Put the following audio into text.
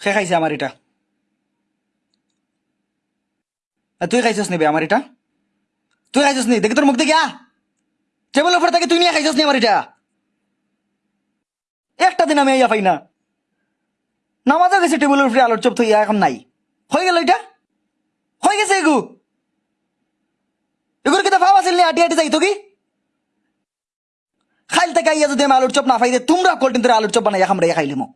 সে খাইছে আমার এটা তুই খাইছিস নিবে আমার এটা তুই খাইছিস নি দেখি তোর মুখ দেখি টেবিল উপর থেকে তুই নিয়ে খাইছিস নি আমার এটা একটা দিন আমি ইয়া পাই না নামাজও গেছে টেবিলের উপরে আলোর চপ থইয়া এখন নাই হয়ে গেল এটা হয়ে গেছে এগু এগুলো কিন্তু ভাব আছিল নি আটি আটি যাই তো কি খাইল থেকে আইয়া যদি আমি আলুর চপ না পাই তোমরা কল্টিন ধরে আলুর চপ বানাই খামড়াইয়া খাইলিমো